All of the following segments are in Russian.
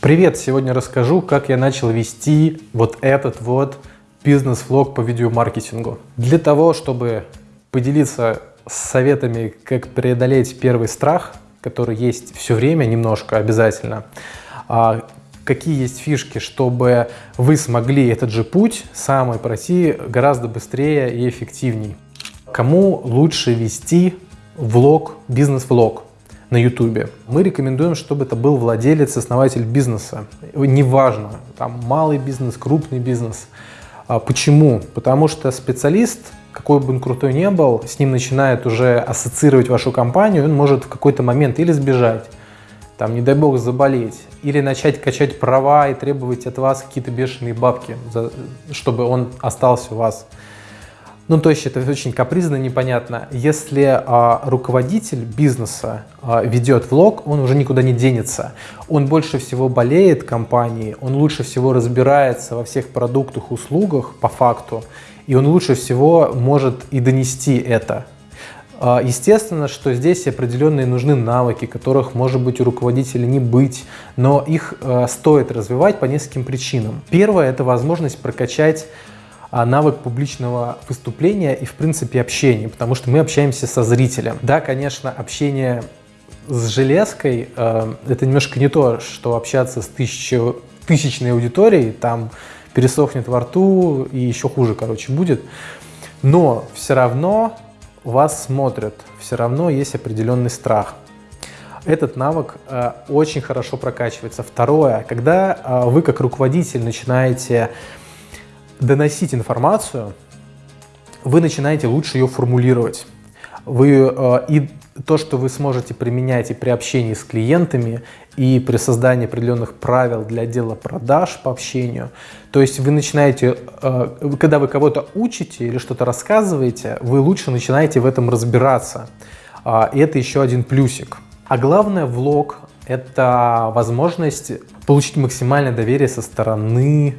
Привет! Сегодня расскажу, как я начал вести вот этот вот бизнес-влог по видеомаркетингу. Для того, чтобы поделиться советами, как преодолеть первый страх, который есть все время, немножко обязательно, а, какие есть фишки, чтобы вы смогли этот же путь самый пройти гораздо быстрее и эффективней. Кому лучше вести влог, бизнес-влог? На YouTube. Мы рекомендуем, чтобы это был владелец, основатель бизнеса. Неважно, там малый бизнес, крупный бизнес. А почему? Потому что специалист, какой бы он крутой ни был, с ним начинает уже ассоциировать вашу компанию, он может в какой-то момент или сбежать, там, не дай бог, заболеть, или начать качать права и требовать от вас какие-то бешеные бабки, чтобы он остался у вас. Ну, то есть это очень капризно, непонятно. Если а, руководитель бизнеса а, ведет влог, он уже никуда не денется. Он больше всего болеет компанией, он лучше всего разбирается во всех продуктах, услугах по факту, и он лучше всего может и донести это. А, естественно, что здесь определенные нужны навыки, которых, может быть, у руководителя не быть, но их а, стоит развивать по нескольким причинам. Первое – это возможность прокачать навык публичного выступления и, в принципе, общения, потому что мы общаемся со зрителем. Да, конечно, общение с железкой э, это немножко не то, что общаться с тысячу, тысячной аудиторией, там пересохнет во рту и еще хуже, короче, будет. Но все равно вас смотрят, все равно есть определенный страх. Этот навык э, очень хорошо прокачивается. Второе, когда э, вы как руководитель начинаете доносить информацию, вы начинаете лучше ее формулировать. Вы, э, и то, что вы сможете применять и при общении с клиентами, и при создании определенных правил для отдела продаж по общению. То есть вы начинаете, э, когда вы кого-то учите или что-то рассказываете, вы лучше начинаете в этом разбираться. А, и это еще один плюсик. А главное, влог – это возможность получить максимальное доверие со стороны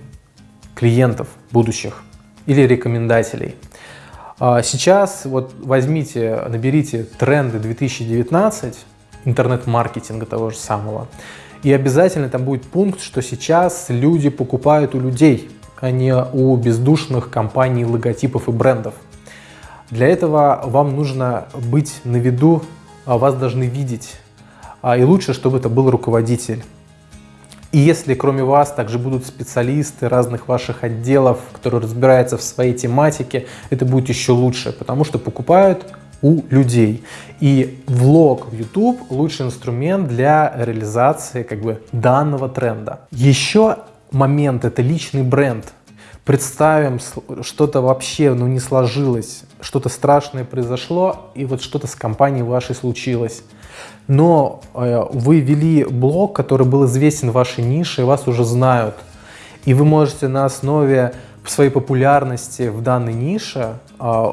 клиентов будущих или рекомендателей. А, сейчас вот возьмите, наберите тренды 2019 интернет-маркетинга того же самого, и обязательно там будет пункт, что сейчас люди покупают у людей, а не у бездушных компаний, логотипов и брендов. Для этого вам нужно быть на виду, а вас должны видеть, а, и лучше, чтобы это был руководитель. И если кроме вас также будут специалисты разных ваших отделов, которые разбираются в своей тематике, это будет еще лучше, потому что покупают у людей. И влог в YouTube лучший инструмент для реализации как бы данного тренда. Еще момент – это личный бренд. Представим, что-то вообще ну, не сложилось, что-то страшное произошло, и вот что-то с компанией вашей случилось но э, вы вели блог, который был известен в вашей нише, и вас уже знают. И вы можете на основе своей популярности в данной нише э,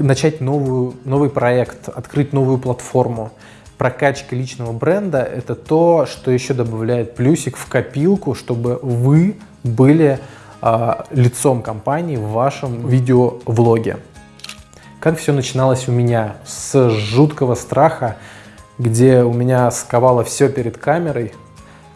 начать новую, новый проект, открыть новую платформу. Прокачка личного бренда – это то, что еще добавляет плюсик в копилку, чтобы вы были лицом компании в вашем видеовлоге. Как все начиналось у меня? С жуткого страха где у меня сковало все перед камерой.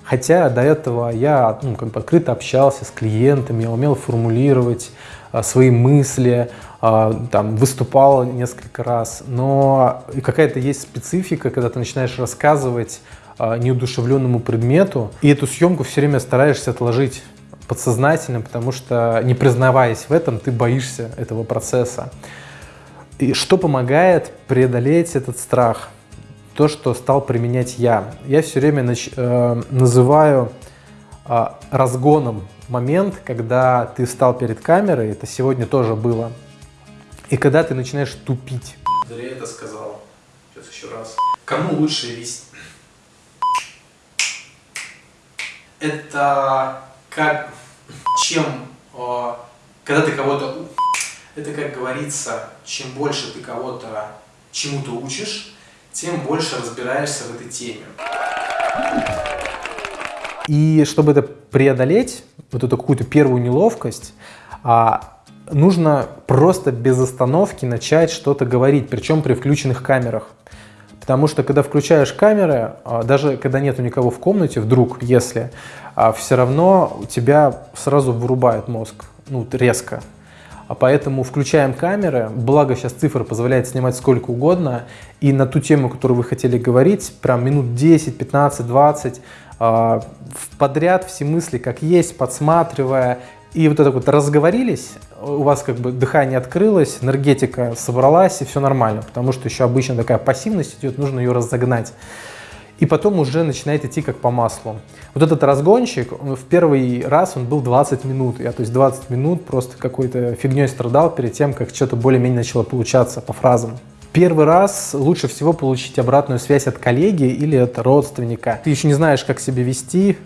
Хотя до этого я ну, как бы открыто общался с клиентами, я умел формулировать а, свои мысли, а, там, выступал несколько раз. Но какая-то есть специфика, когда ты начинаешь рассказывать а, неудушевленному предмету, и эту съемку все время стараешься отложить подсознательно, потому что, не признаваясь в этом, ты боишься этого процесса. И что помогает преодолеть этот страх? то, что стал применять я. Я все время нач, э, называю э, разгоном момент, когда ты встал перед камерой, это сегодня тоже было, и когда ты начинаешь тупить. Зря это сказал. Сейчас еще раз. Кому лучше вести? Это как, чем, э, когда ты кого-то, это как говорится, чем больше ты кого-то чему-то учишь, тем больше разбираешься в этой теме. И чтобы это преодолеть, вот эту какую-то первую неловкость, а, нужно просто без остановки начать что-то говорить, причем при включенных камерах. Потому что когда включаешь камеры, а, даже когда нету никого в комнате, вдруг, если, а, все равно тебя сразу вырубает мозг, ну, резко. А поэтому включаем камеры, благо сейчас цифра позволяет снимать сколько угодно, и на ту тему, которую вы хотели говорить, прям минут 10, 15, 20, подряд все мысли как есть, подсматривая, и вот это вот разговорились, у вас как бы дыхание открылось, энергетика собралась, и все нормально, потому что еще обычно такая пассивность идет, нужно ее разогнать. И потом уже начинает идти как по маслу. Вот этот разгончик, в первый раз он был 20 минут. Я то есть 20 минут просто какой-то фигней страдал перед тем, как что-то более-менее начало получаться по фразам. Первый раз лучше всего получить обратную связь от коллеги или от родственника. Ты еще не знаешь, как себя вести,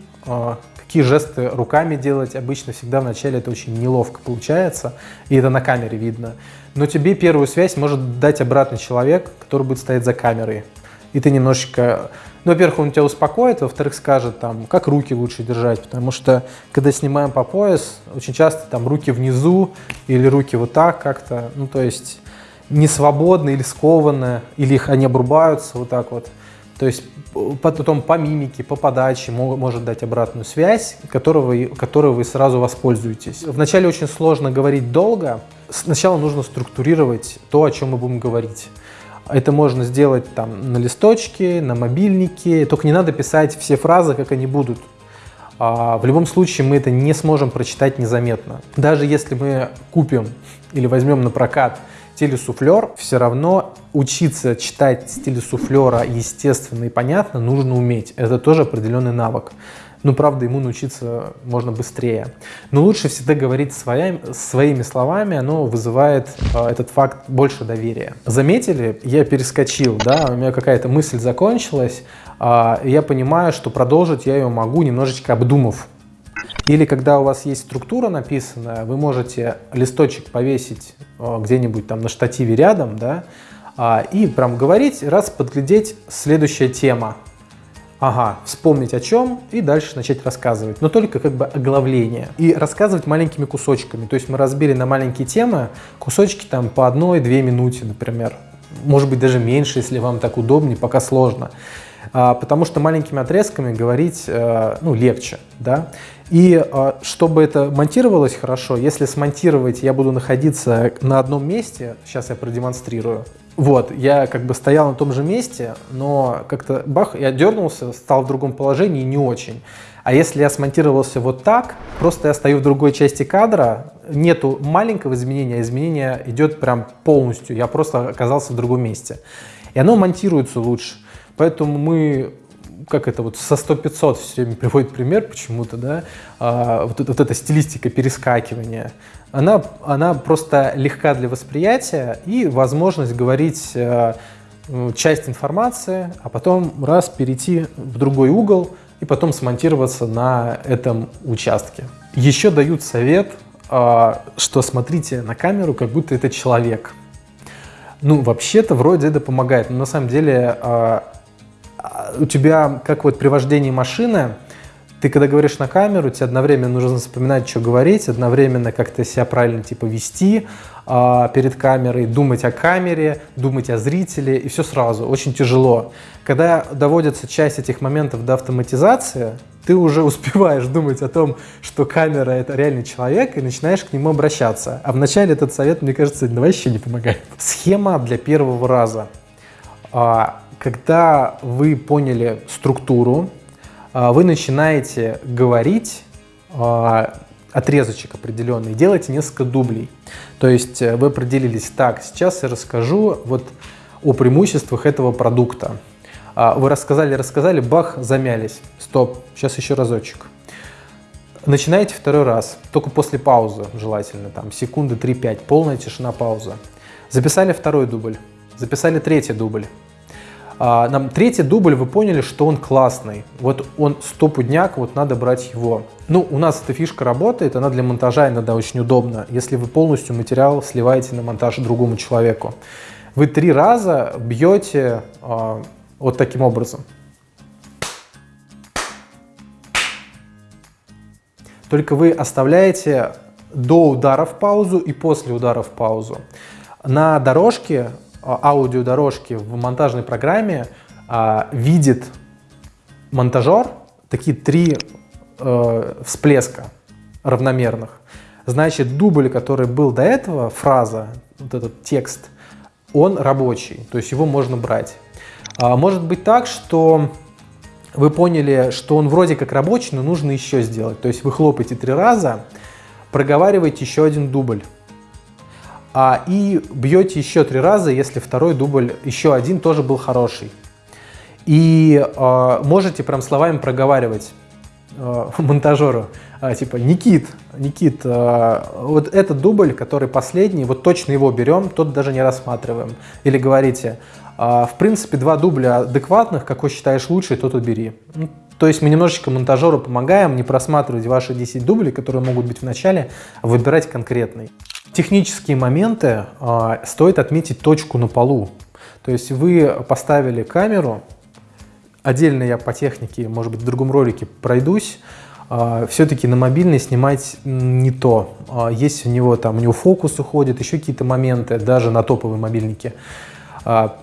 какие жесты руками делать. Обычно всегда вначале это очень неловко получается, и это на камере видно. Но тебе первую связь может дать обратный человек, который будет стоять за камерой. И ты немножечко... Ну, во-первых, он тебя успокоит, во-вторых, скажет, там, как руки лучше держать, потому что, когда снимаем по пояс, очень часто там руки внизу или руки вот так как-то, ну, то есть не свободны или скованы, или их они обрубаются вот так вот. То есть потом по мимике, по подаче может дать обратную связь, которой вы, которой вы сразу воспользуетесь. Вначале очень сложно говорить долго. Сначала нужно структурировать то, о чем мы будем говорить. Это можно сделать там на листочке, на мобильнике. Только не надо писать все фразы, как они будут. А, в любом случае мы это не сможем прочитать незаметно. Даже если мы купим или возьмем на прокат телесуфлер, все равно учиться читать стиль суфлера естественно и понятно нужно уметь. Это тоже определенный навык. Ну, правда, ему научиться можно быстрее. Но лучше всегда говорить своим, своими словами, оно вызывает э, этот факт больше доверия. Заметили, я перескочил, да, у меня какая-то мысль закончилась, э, я понимаю, что продолжить я ее могу, немножечко обдумав или когда у вас есть структура написанная, вы можете листочек повесить э, где-нибудь там на штативе рядом, да, а, и прям говорить, раз подглядеть следующая тема. Ага, вспомнить о чем и дальше начать рассказывать. Но только как бы оглавление. И рассказывать маленькими кусочками. То есть мы разбили на маленькие темы кусочки там по одной-две минуте, например. Может быть даже меньше, если вам так удобнее, пока сложно. А, потому что маленькими отрезками говорить э, ну, легче. Да? И а, чтобы это монтировалось хорошо, если смонтировать я буду находиться на одном месте, сейчас я продемонстрирую. Вот, я как бы стоял на том же месте, но как-то бах, я дернулся, стал в другом положении, не очень. А если я смонтировался вот так, просто я стою в другой части кадра, нету маленького изменения, а изменение идет прям полностью, я просто оказался в другом месте. И оно монтируется лучше. Поэтому мы как это вот со 100-500 все время приводит пример почему-то, да, а, вот, вот эта стилистика перескакивания, она, она просто легка для восприятия и возможность говорить а, часть информации, а потом раз перейти в другой угол и потом смонтироваться на этом участке. Еще дают совет, а, что смотрите на камеру, как будто это человек. Ну, вообще-то вроде это помогает, но на самом деле а, у тебя, как вот при вождении машины, ты когда говоришь на камеру, тебе одновременно нужно вспоминать, что говорить, одновременно как-то себя правильно типа вести а, перед камерой, думать о камере, думать о зрителе, и все сразу, очень тяжело. Когда доводится часть этих моментов до автоматизации, ты уже успеваешь думать о том, что камера это реальный человек, и начинаешь к нему обращаться. А вначале этот совет, мне кажется, вообще не помогает. Схема для первого раза. Когда вы поняли структуру, а, вы начинаете говорить а, отрезочек определенный, делаете несколько дублей. То есть э, вы определились, так, сейчас я расскажу вот о преимуществах этого продукта. А, вы рассказали, рассказали, бах, замялись. Стоп, сейчас еще разочек. Начинаете второй раз, только после паузы желательно, там секунды 3-5, полная тишина, пауза. Записали второй дубль, записали третий дубль, а, нам третий дубль, вы поняли, что он классный. Вот он стопудняк, вот надо брать его. Ну, у нас эта фишка работает, она для монтажа иногда очень удобна, если вы полностью материал сливаете на монтаж другому человеку. Вы три раза бьете э, вот таким образом. Только вы оставляете до ударов паузу и после ударов паузу. На дорожке а, аудиодорожки в монтажной программе а, видит монтажер такие три э, всплеска равномерных. Значит, дубль, который был до этого, фраза, вот этот текст, он рабочий, то есть его можно брать. А, может быть так, что вы поняли, что он вроде как рабочий, но нужно еще сделать. То есть вы хлопаете три раза, проговариваете еще один дубль. А, и бьете еще три раза, если второй дубль, еще один тоже был хороший. И э, можете прям словами проговаривать э, монтажеру, э, типа, Никит, Никит, э, вот этот дубль, который последний, вот точно его берем, тот даже не рассматриваем. Или говорите, э, в принципе, два дубля адекватных, какой считаешь лучший, тот убери. Ну, то есть мы немножечко монтажеру помогаем не просматривать ваши 10 дублей, которые могут быть в начале, а выбирать конкретный. Технические моменты э, стоит отметить точку на полу. То есть вы поставили камеру, Отдельно я по технике, может быть, в другом ролике пройдусь. А, Все-таки на мобильный снимать не то. А, есть у него там, у него фокус уходит, еще какие-то моменты, даже на топовые мобильники.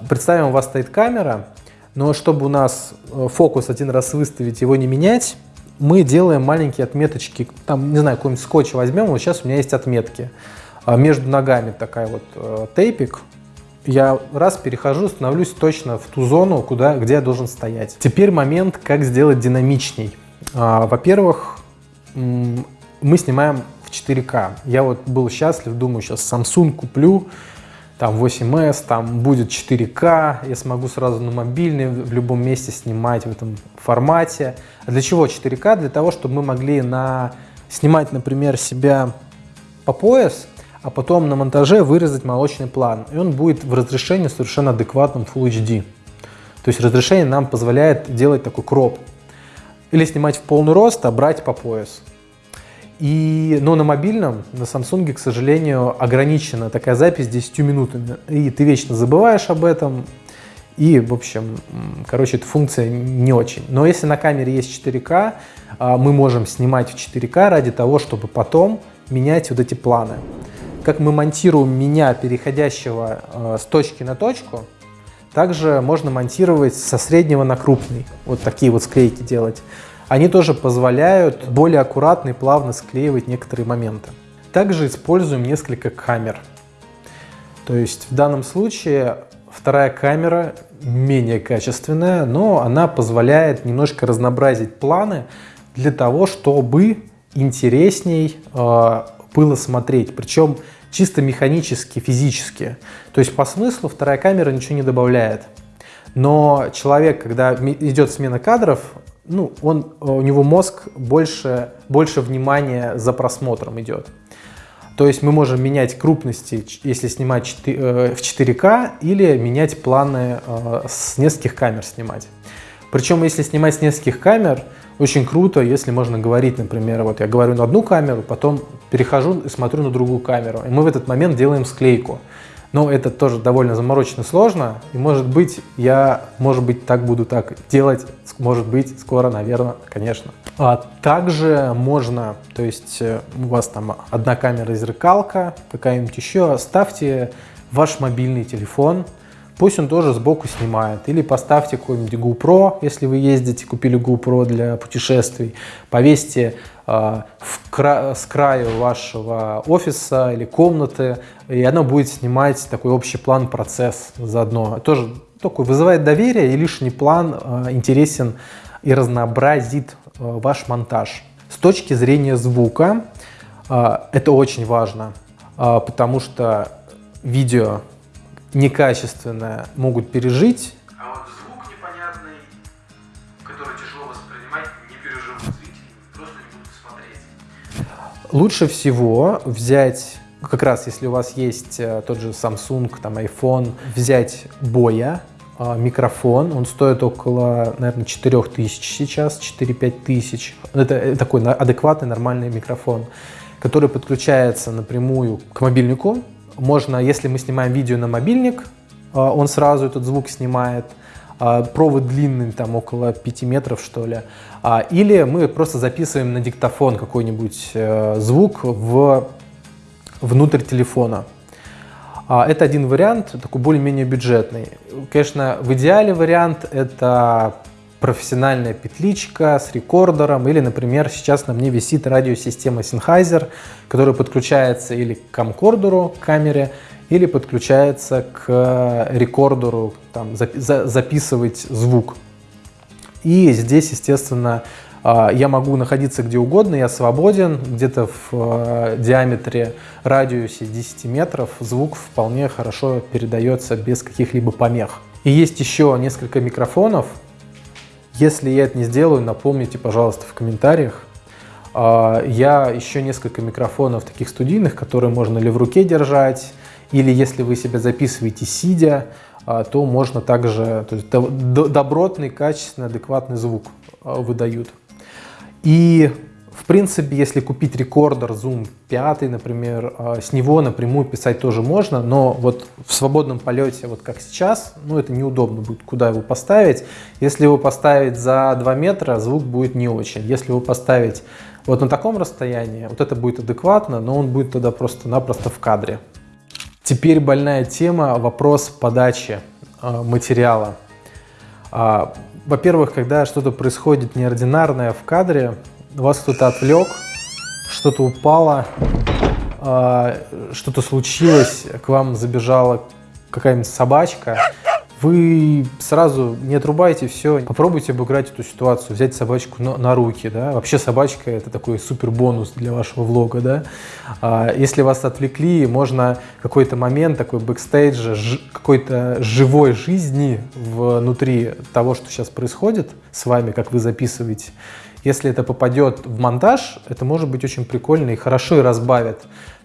Представим, у вас стоит камера, но чтобы у нас э, фокус один раз выставить, его не менять, мы делаем маленькие отметочки, там, не знаю, какой-нибудь скотч возьмем, вот сейчас у меня есть отметки. Между ногами такая вот э, тейпик, я раз перехожу, становлюсь точно в ту зону, куда, где я должен стоять. Теперь момент, как сделать динамичней. А, Во-первых, мы снимаем в 4К. Я вот был счастлив, думаю, сейчас Samsung куплю, там 8S, там будет 4К, я смогу сразу на мобильный в любом месте снимать в этом формате. А для чего 4К? Для того, чтобы мы могли на... снимать, например, себя по пояс, а потом на монтаже вырезать молочный план. И он будет в разрешении совершенно адекватном Full HD. То есть разрешение нам позволяет делать такой кроп. Или снимать в полный рост, а брать по пояс. И, но на мобильном, на Samsung, к сожалению, ограничена такая запись 10 минутами. И ты вечно забываешь об этом. И, в общем, короче, эта функция не очень. Но если на камере есть 4К, а, мы можем снимать в 4К ради того, чтобы потом менять вот эти планы как мы монтируем меня, переходящего э, с точки на точку, также можно монтировать со среднего на крупный. Вот такие вот склейки делать. Они тоже позволяют более аккуратно и плавно склеивать некоторые моменты. Также используем несколько камер. То есть в данном случае вторая камера менее качественная, но она позволяет немножко разнообразить планы для того, чтобы интересней э, было смотреть. Причем чисто механически, физически. То есть по смыслу вторая камера ничего не добавляет. Но человек, когда идет смена кадров, ну, он, у него мозг больше, больше внимания за просмотром идет. То есть мы можем менять крупности, если снимать 4, э, в 4К, или менять планы э, с нескольких камер снимать. Причем, если снимать с нескольких камер, очень круто, если можно говорить, например, вот я говорю на одну камеру, потом перехожу и смотрю на другую камеру. И мы в этот момент делаем склейку. Но это тоже довольно заморочно сложно. И может быть, я, может быть, так буду так делать. Может быть, скоро, наверное, конечно. А также можно, то есть э, у вас там одна камера зеркалка, какая-нибудь еще, ставьте ваш мобильный телефон, пусть он тоже сбоку снимает. Или поставьте какой-нибудь GoPro, если вы ездите, купили GoPro для путешествий, повесьте э, в кра с краю вашего офиса или комнаты, и оно будет снимать такой общий план, процесс заодно. Тоже такой вызывает доверие, и лишний план э, интересен и разнообразит э, ваш монтаж. С точки зрения звука, э, это очень важно, э, потому что видео некачественное могут пережить. А вот звук непонятный, который тяжело воспринимать, не переживут зрители, просто не будут смотреть. Лучше всего взять, как раз если у вас есть э, тот же Samsung, там iPhone, взять боя, э, микрофон, он стоит около, наверное, 4000 сейчас, 4-5 тысяч. Это такой адекватный, нормальный микрофон, который подключается напрямую к мобильнику, можно, если мы снимаем видео на мобильник, а, он сразу этот звук снимает. А, провод длинный, там около 5 метров, что ли. А, или мы просто записываем на диктофон какой-нибудь э, звук в, внутрь телефона. Это один вариант, такой более-менее бюджетный. Конечно, в идеале вариант это профессиональная петличка с рекордером, или, например, сейчас на мне висит радиосистема Sennheiser, которая подключается или к камкордеру, к камере, или подключается к рекордеру, там, записывать звук. И здесь, естественно, а, я могу находиться где угодно, я свободен, где-то в а, диаметре, радиусе 10 метров звук вполне хорошо передается без каких-либо помех. И есть еще несколько микрофонов, если я это не сделаю, напомните, пожалуйста, в комментариях. А, я еще несколько микрофонов таких студийных, которые можно ли в руке держать, или если вы себя записываете сидя, а, то можно также, то есть добротный, качественный, адекватный звук а, выдают. И в принципе, если купить рекордер Zoom 5, например, а, с него напрямую писать тоже можно, но вот в свободном полете, вот как сейчас, ну это неудобно будет, куда его поставить. Если его поставить за 2 метра, звук будет не очень. Если его поставить вот на таком расстоянии, вот это будет адекватно, но он будет тогда просто-напросто в кадре. Теперь больная тема, вопрос подачи э, материала. Э, Во-первых, когда что-то происходит неординарное в кадре, вас кто-то отвлек, что-то упало, э, что-то случилось, к вам забежала какая-нибудь собачка, вы сразу не отрубайте все, попробуйте обыграть эту ситуацию, взять собачку на, на руки, да, вообще собачка это такой супер бонус для вашего влога, да, а, если вас отвлекли, можно какой-то момент такой бэкстейджа, какой-то живой жизни внутри того, что сейчас происходит с вами, как вы записываете, если это попадет в монтаж, это может быть очень прикольно и хорошо и разбавит.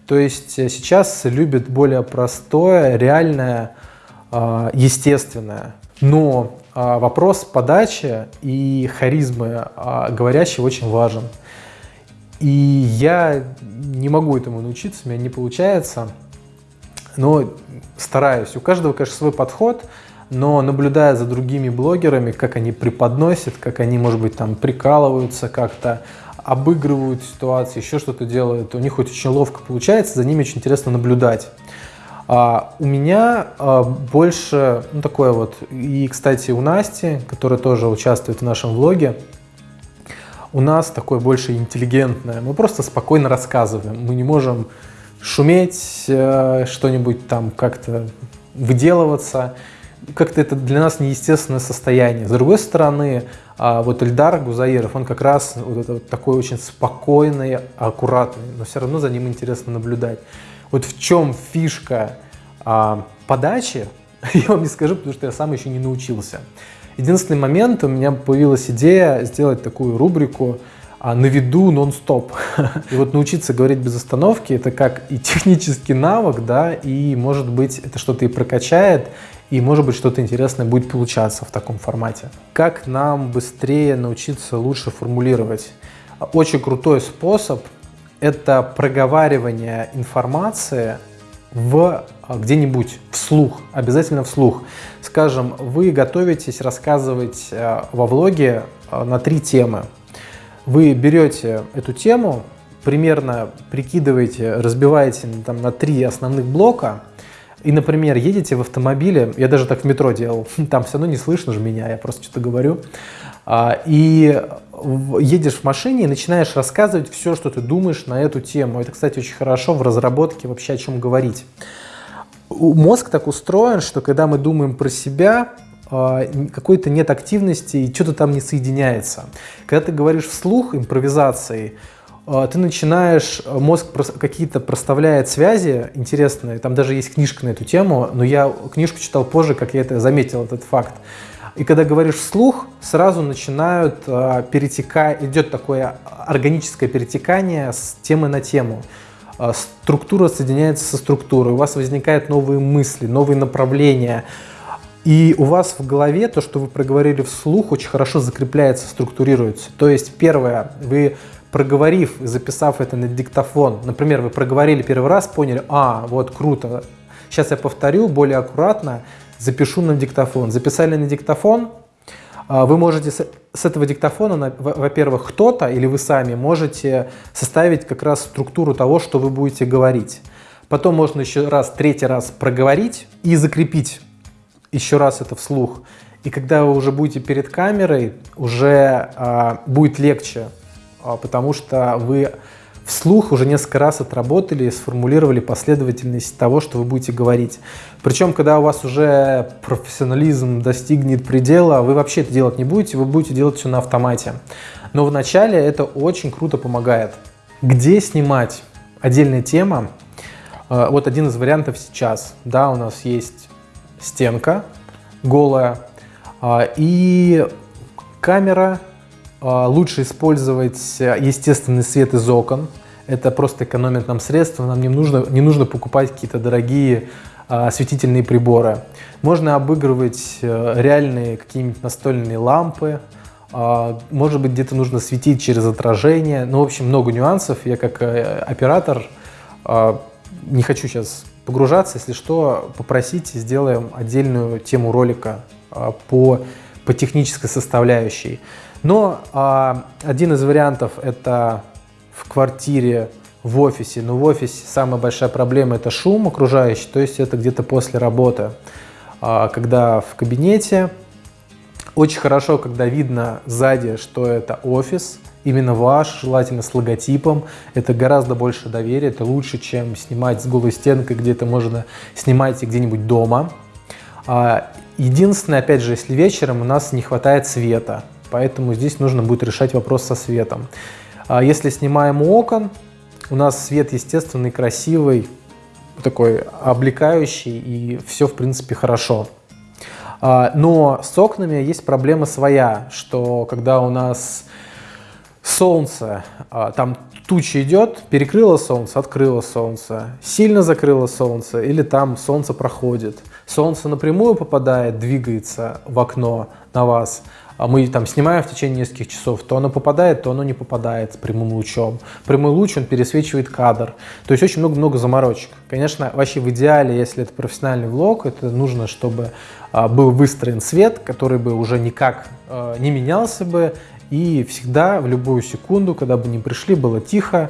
То есть э, сейчас любят более простое, реальное, а, естественное. Но а, вопрос подачи и харизмы а, говорящего очень важен. И я не могу этому научиться, у меня не получается, но стараюсь. У каждого, конечно, свой подход, но наблюдая за другими блогерами, как они преподносят, как они, может быть, там прикалываются как-то, обыгрывают ситуации, еще что-то делают, у них очень ловко получается, за ними очень интересно наблюдать. А у меня а, больше, ну такое вот, и, кстати, у Насти, которая тоже участвует в нашем влоге, у нас такое больше интеллигентное. Мы просто спокойно рассказываем. Мы не можем шуметь, э, что-нибудь там как-то выделываться. Как-то это для нас неестественное состояние. С другой стороны, а, вот Эльдар Гузаиров, он как раз вот это вот такой очень спокойный, аккуратный, но все равно за ним интересно наблюдать. Вот в чем фишка а, подачи, я вам не скажу, потому что я сам еще не научился. Единственный момент, у меня появилась идея сделать такую рубрику а, на виду нон-стоп. И вот научиться говорить без остановки, это как и технический навык, да, и может быть это что-то и прокачает, и может быть что-то интересное будет получаться в таком формате. Как нам быстрее научиться лучше формулировать? Очень крутой способ это проговаривание информации в а, где-нибудь вслух, обязательно вслух. Скажем, вы готовитесь рассказывать а, во влоге а, на три темы. Вы берете эту тему, примерно прикидываете, разбиваете там, на три основных блока, и, например, едете в автомобиле, я даже так в метро делал, там все равно не слышно же меня, я просто что-то говорю, и едешь в машине и начинаешь рассказывать все, что ты думаешь на эту тему. Это, кстати, очень хорошо в разработке вообще о чем говорить. Мозг так устроен, что когда мы думаем про себя, а, какой-то нет активности и что-то там не соединяется. Когда ты говоришь вслух импровизацией, а, ты начинаешь, мозг какие-то проставляет связи интересные, там даже есть книжка на эту тему, но я книжку читал позже, как я это заметил, этот факт. И когда говоришь вслух, сразу начинают э, перетекать, идет такое органическое перетекание с темы на тему. Э, структура соединяется со структурой, у вас возникают новые мысли, новые направления. И у вас в голове то, что вы проговорили вслух, очень хорошо закрепляется, структурируется. То есть первое, вы проговорив, записав это на диктофон, например, вы проговорили первый раз, поняли, а, вот круто, сейчас я повторю более аккуратно, запишу на диктофон. Записали на диктофон, а, вы можете с этого диктофона, во-первых, кто-то или вы сами можете составить как раз структуру того, что вы будете говорить. Потом можно еще раз, третий раз проговорить и закрепить еще раз это вслух. И когда вы уже будете перед камерой, уже а, будет легче, потому что вы вслух уже несколько раз отработали и сформулировали последовательность того, что вы будете говорить. Причем, когда у вас уже профессионализм достигнет предела, вы вообще это делать не будете, вы будете делать все на автомате. Но вначале это очень круто помогает. Где снимать? Отдельная тема. А, вот один из вариантов сейчас. Да, у нас есть стенка голая а, и камера а, лучше использовать э, естественный свет из окон. Это просто экономит нам средства, нам не нужно, не нужно покупать какие-то дорогие а, осветительные приборы. Можно обыгрывать э, реальные какие-нибудь настольные лампы, а, может быть, где-то нужно светить через отражение. Ну, в общем, много нюансов. Я как э, оператор не хочу сейчас погружаться. Если что, попросите, сделаем отдельную тему ролика по, по технической составляющей. Но а, один из вариантов это в квартире, в офисе. Но в офисе самая большая проблема это шум окружающий, то есть это где-то после работы. А, когда в кабинете, очень хорошо, когда видно сзади, что это офис, именно ваш, желательно с логотипом. Это гораздо больше доверия, это лучше, чем снимать с голой стенкой, где-то можно снимать где-нибудь дома. А, единственное, опять же, если вечером у нас не хватает света, поэтому здесь нужно будет решать вопрос со светом. А если снимаем окон, у нас свет естественный, красивый, такой облекающий, и все, в принципе, хорошо. А, но с окнами есть проблема своя, что когда у нас солнце, а, там туча идет, перекрыло солнце, открыло солнце, сильно закрыло солнце, или там солнце проходит. Солнце напрямую попадает, двигается в окно на вас, мы там снимаем в течение нескольких часов, то оно попадает, то оно не попадает с прямым лучом. Прямой луч, он пересвечивает кадр. То есть очень много-много заморочек. Конечно, вообще в идеале, если это профессиональный влог, это нужно, чтобы а, был выстроен свет, который бы уже никак а, не менялся бы, и всегда, в любую секунду, когда бы не пришли, было тихо,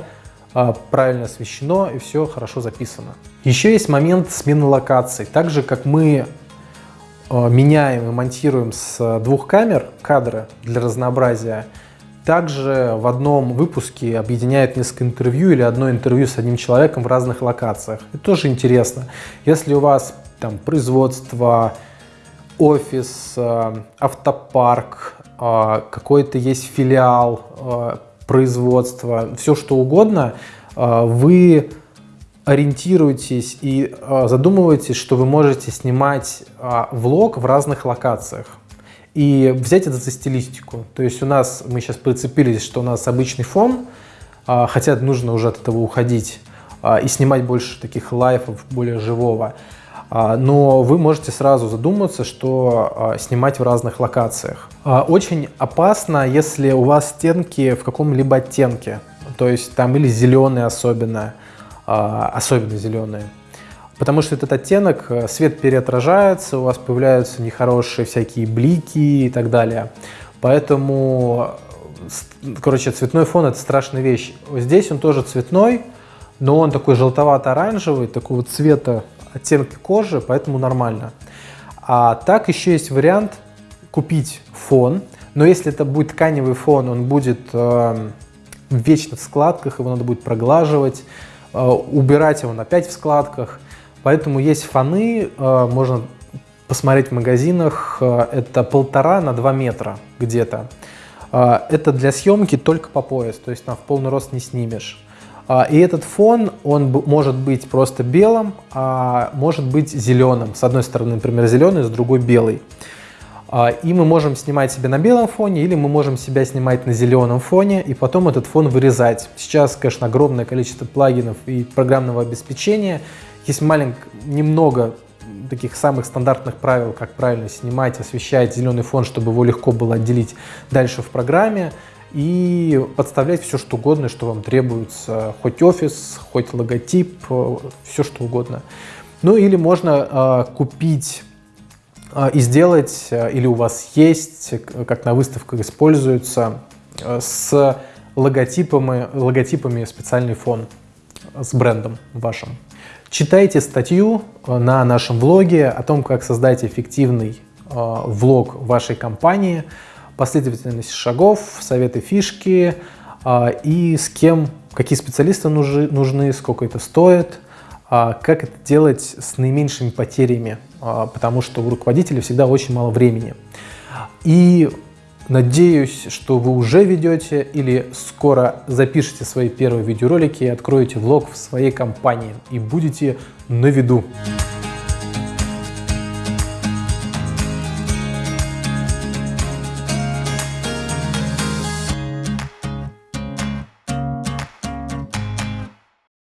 а, правильно освещено и все хорошо записано. Еще есть момент смены локаций. Так же, как мы меняем и монтируем с двух камер кадры для разнообразия. Также в одном выпуске объединяет несколько интервью или одно интервью с одним человеком в разных локациях. Это тоже интересно. Если у вас там производство, офис, э, автопарк, э, какой-то есть филиал производства, все что угодно, вы ориентируйтесь и э, задумывайтесь, что вы можете снимать э, влог в разных локациях и взять это за стилистику. То есть у нас, мы сейчас прицепились, что у нас обычный фон, э, хотя нужно уже от этого уходить и снимать больше таких лайфов, более живого. Но вы можете сразу задуматься, что снимать в разных локациях. Очень опасно, если у вас стенки в каком-либо оттенке, то есть там или зеленый особенно, а, особенно зеленые. Потому что этот оттенок, э, свет переотражается, у вас появляются нехорошие всякие блики и так далее. Поэтому, короче, цветной фон – это страшная вещь. Здесь он тоже цветной, но он такой желтовато-оранжевый, такого цвета оттенка кожи, поэтому нормально. А так еще есть вариант купить фон, но если это будет тканевый фон, он будет э, вечно в складках, его надо будет проглаживать, Э, убирать его опять в складках. Поэтому есть фоны, э, можно посмотреть в магазинах, э, это полтора на два метра где-то. Это для съемки только по пояс, то есть там в полный рост не снимешь. И этот фон, он может быть просто белым, а может быть зеленым. С одной стороны, например, зеленый, с другой белый. А, и мы можем снимать себя на белом фоне, или мы можем себя снимать на зеленом фоне, и потом этот фон вырезать. Сейчас, конечно, огромное количество плагинов и программного обеспечения. Есть маленькое, немного таких самых стандартных правил, как правильно снимать, освещать зеленый фон, чтобы его легко было отделить дальше в программе и подставлять все, что угодно, что вам требуется, хоть офис, хоть логотип, э, все, что угодно. Ну или можно э, купить и сделать, э, или у вас есть, как на выставках используется, э, с логотипами, логотипами специальный фон с брендом вашим. Читайте статью э, на нашем блоге о том, как создать эффективный э, влог вашей компании, последовательность шагов, советы, фишки э, и с кем, какие специалисты нужны, сколько это стоит, э, как это делать с наименьшими потерями, э, потому что у руководителя всегда очень мало времени. И Надеюсь, что вы уже ведете или скоро запишете свои первые видеоролики и откроете влог в своей компании и будете на виду.